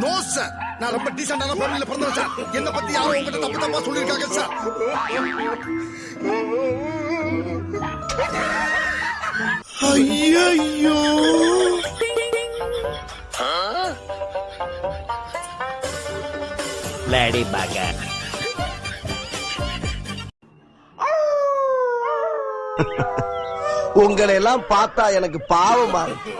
No sir நான் ரொம்ப டீசென்டான ஃபேமிலில பிறந்தவன் சார் என்ன பத்தி யாரும் உங்ககிட்ட தப்பு தப்பா சொல்லிருக்காங்க சார் ஐயோ லேடி பாக உங்களை எல்லாம் பார்த்தா எனக்கு பாவமா. இருக்கு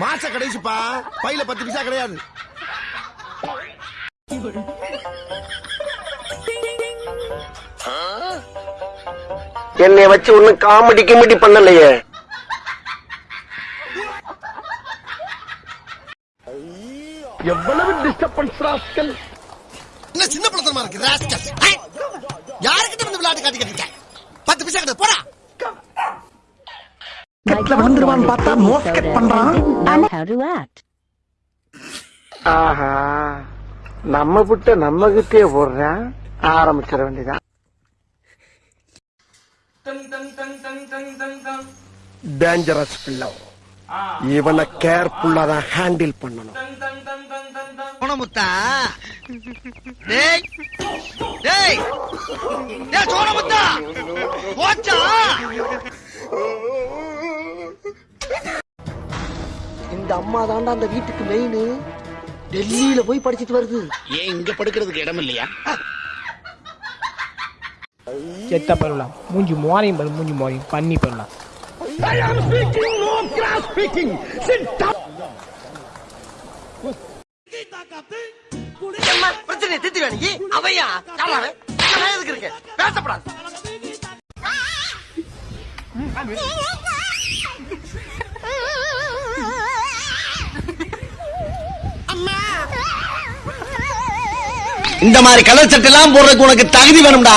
மாச கடைசிப்பா பையில பத்து பைசா கிடையாது. என்னை வச்சு ஒன்னும் காமெடி கிமெடி பண்ணலையே. எவ்வளவு டிஸ்டர்பன்ஸ் ராஸ்கல்? என்ன சின்ன பழத்தனமா இருக்கு ராஸ்கல்? யாருக்கிட்ட வந்து விளையாட்டு காட்டி கட்டிருக்க பத்து பைசா கிடையாது போடா. கட்ல விழுந்துருவான்னு பார்த்தா நோட் கட் பண்றான். How to act. ஆஹா நம்ம புட்ட நம்ம கிட்டே போடுறான். ஆரம்பிச்சிட வேண்டியதான் டேஞ்சரஸ் பிள்ளை. இவனை கேர்ஃபுல்லா தான் ஹேண்டில் பண்ணணும். சோனமுத்தா டேய் டேய். டேய் சோனமுத்தா போச்சா? இந்த அம்மா தாண்டா அந்த வீட்டுக்கு மெயின் டெல்லியில போய் படிச்சிட்டு வருது. ஏன் இங்க படுக்கிறதுக்கு இடம் இல்லையா செத்த பண்ணலாம் மூஞ்சி மோரையும் பாரு மூஞ்சி மோரையும். பண்ணி பிரச்சனை திட்டி அவையா? எதுக்கு பேசப்படாது. இந்த மாதிரி கலர் சட்டை எல்லாம் போடுறதுக்கு உனக்கு தகுதி வேணும்டா.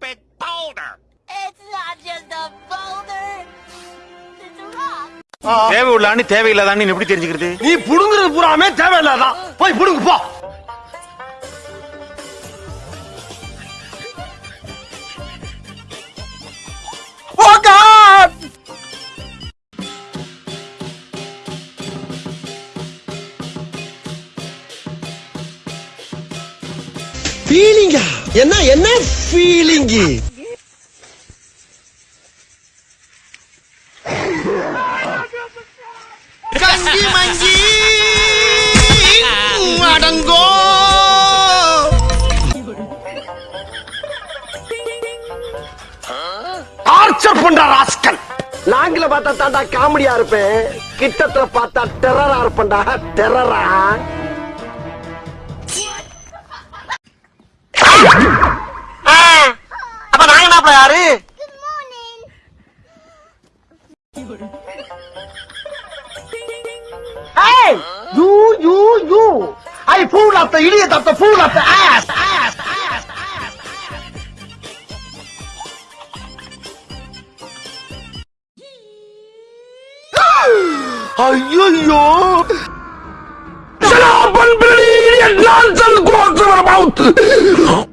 தேவை உள்ளான்னு தேவையில்லாதான்னு எப்படி தெரிஞ்சுக்கிறது? நீ புடுங்குறது பூராமே தேவையில்லாதான் போய் புடுங்கு போ. Oh! ஃபீலிங்கா என்ன என்ன ஃபீலிங்கு கஞ்சி மஞ்சி அடங்கோ டார்ச்சர் பண்ற ராஸ்கல் நாங்கள பார்த்தா தாண்டா காமெடியா இருப்பேன் கிட்டத்துல பார்த்தா டெரரா இருப்பேன்டா டெரரா Hey! You, you, you! I fool of the idiot of the fool of the ass! Ass! Ass! Ass! ஐயோ nonsense goes to your mouth! மாப்பிள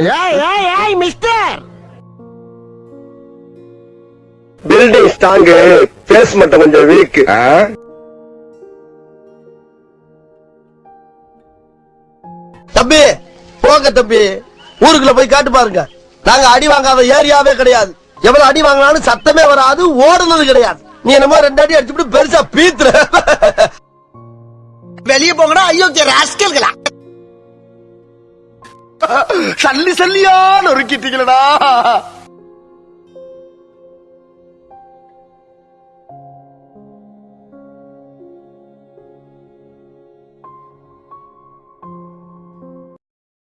ஏய் ஏய் ஏய் மிஸ்டர் பில்டிங் ஸ்ட்ராங் பேஸ் மட்டும் கொஞ்சம் வீக் தம்பி போங்க தம்பி. ஊருக்குள்ள போய் காட்டு பாருங்க. நாங்க அடி வாங்காத ஏரியாவே கிடையாது. எவ்வளவு அடி வாங்கினாலும் சத்தமே வராது ஓடுனது கிடையாது. நீ என்னமோ ரெண்டு அடி அடிச்சுட்டு பெருசா பீத்துற. வெளியே போங்கடா அயோக்கிய ராஸ்கல்களா சல்லி சல்லியா நொறுக்கிட்டீங்களடா